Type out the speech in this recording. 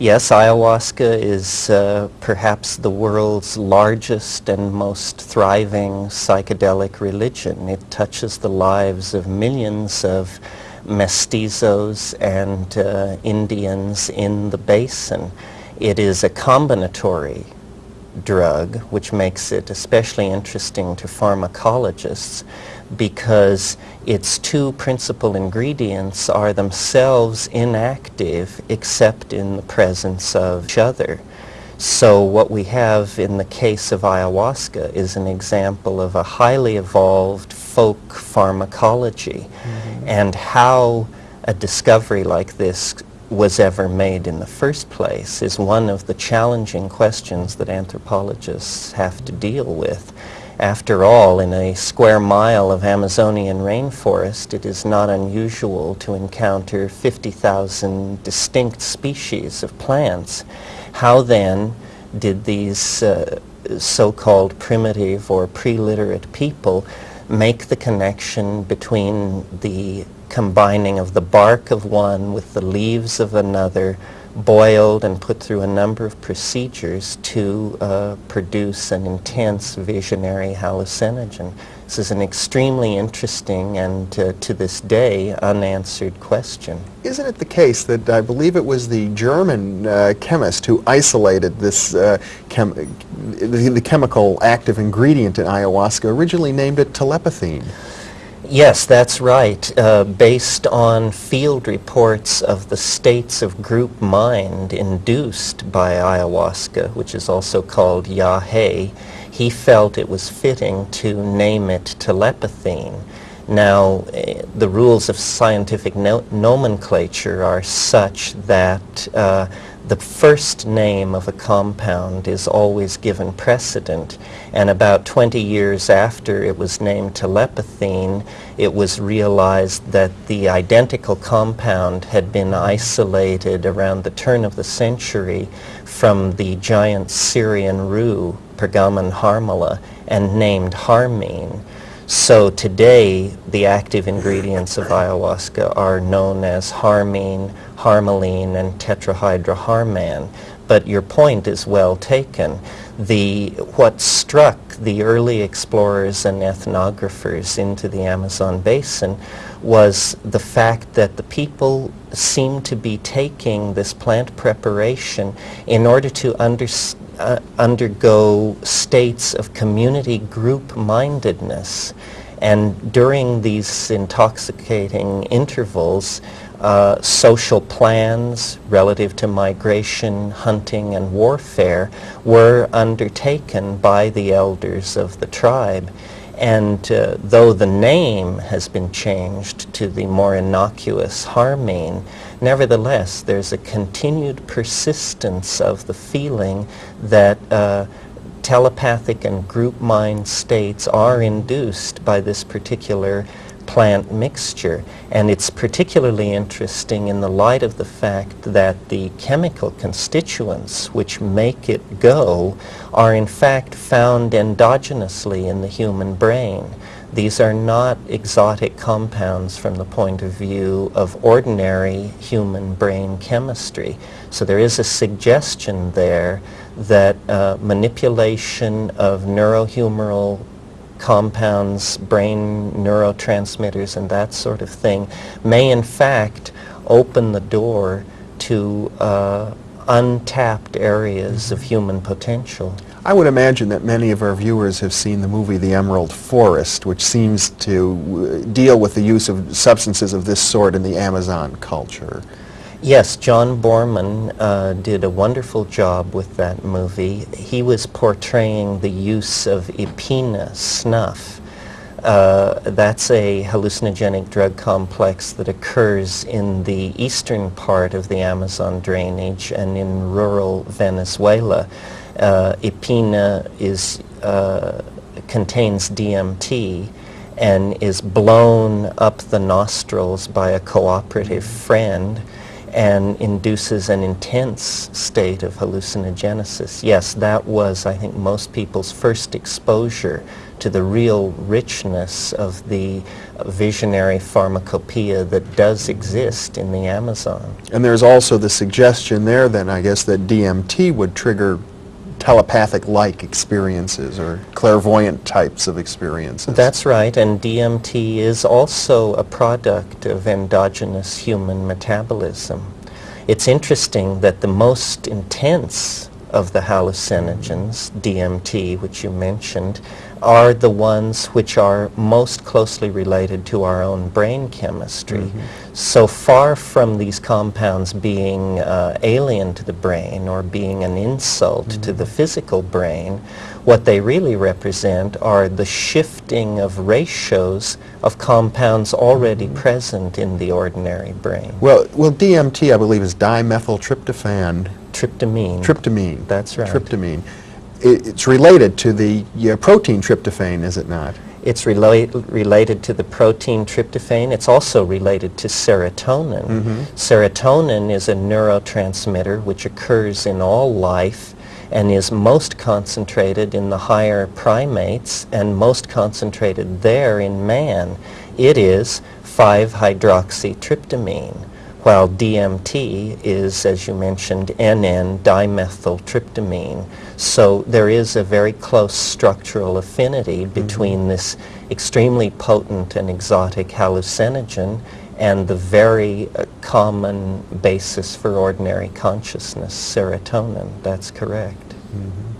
Yes, ayahuasca is uh, perhaps the world's largest and most thriving psychedelic religion. It touches the lives of millions of mestizos and uh, Indians in the basin. It is a combinatory drug, which makes it especially interesting to pharmacologists because its two principal ingredients are themselves inactive except in the presence of each other. So what we have in the case of ayahuasca is an example of a highly evolved folk pharmacology mm -hmm. and how a discovery like this was ever made in the first place is one of the challenging questions that anthropologists have to deal with. After all, in a square mile of Amazonian rainforest, it is not unusual to encounter 50,000 distinct species of plants. How then did these uh, so-called primitive or pre-literate people make the connection between the combining of the bark of one with the leaves of another, boiled and put through a number of procedures to uh, produce an intense visionary hallucinogen. This is an extremely interesting and uh, to this day unanswered question. Isn't it the case that I believe it was the German uh, chemist who isolated this uh, chem the, the chemical active ingredient in ayahuasca originally named it telepathine? Yes, that's right. Uh, based on field reports of the states of group mind induced by ayahuasca, which is also called yahe, he felt it was fitting to name it telepathine. Now, uh, the rules of scientific no nomenclature are such that uh, the first name of a compound is always given precedent and about 20 years after it was named telepathine it was realized that the identical compound had been isolated around the turn of the century from the giant Syrian rue Peganum harmala and named harmine. So today the active ingredients of ayahuasca are known as harmine, harmaline and tetrahydroharman. But your point is well taken. The, what struck the early explorers and ethnographers into the Amazon basin was the fact that the people seemed to be taking this plant preparation in order to uh, undergo states of community group-mindedness. And during these intoxicating intervals, uh, social plans relative to migration, hunting, and warfare were undertaken by the elders of the tribe. And uh, though the name has been changed to the more innocuous Harmine, nevertheless there's a continued persistence of the feeling that uh, telepathic and group mind states are induced by this particular plant mixture. And it's particularly interesting in the light of the fact that the chemical constituents which make it go are in fact found endogenously in the human brain. These are not exotic compounds from the point of view of ordinary human brain chemistry. So there is a suggestion there that uh, manipulation of neurohumoral compounds, brain neurotransmitters and that sort of thing may in fact open the door to uh, untapped areas of human potential. I would imagine that many of our viewers have seen the movie The Emerald Forest, which seems to uh, deal with the use of substances of this sort in the Amazon culture. Yes, John Boorman uh, did a wonderful job with that movie. He was portraying the use of Epena snuff. Uh, that's a hallucinogenic drug complex that occurs in the eastern part of the Amazon drainage and in rural Venezuela. Uh, Epena is, uh, contains DMT and is blown up the nostrils by a cooperative friend and induces an intense state of hallucinogenesis. Yes, that was, I think, most people's first exposure to the real richness of the visionary pharmacopoeia that does exist in the Amazon. And there's also the suggestion there then, I guess, that DMT would trigger telepathic-like experiences or clairvoyant types of experiences. That's right, and DMT is also a product of endogenous human metabolism. It's interesting that the most intense of the hallucinogens, DMT, which you mentioned, are the ones which are most closely related to our own brain chemistry. Mm-hmm. So far from these compounds being uh, alien to the brain or being an insult to the mm-hmm. physical brain, what they really represent are the shifting of ratios of compounds already mm-hmm. present in the ordinary brain. Well, well, DMT, I believe, is dimethyltryptophan, Tryptamine. tryptamine. That's right. Tryptamine. I- It's related to the yeah, protein tryptophan, is it not? It's rela- related to the protein tryptophan. It's also related to serotonin. Mm-hmm. Serotonin is a neurotransmitter which occurs in all life and is most concentrated in the higher primates and most concentrated there in man. It is 5-hydroxytryptamine, while DMT is, as you mentioned, NN-dimethyltryptamine. So there is a very close structural affinity between this extremely potent and exotic hallucinogen and the very uh, common basis for ordinary consciousness, serotonin. That's correct. Mhm.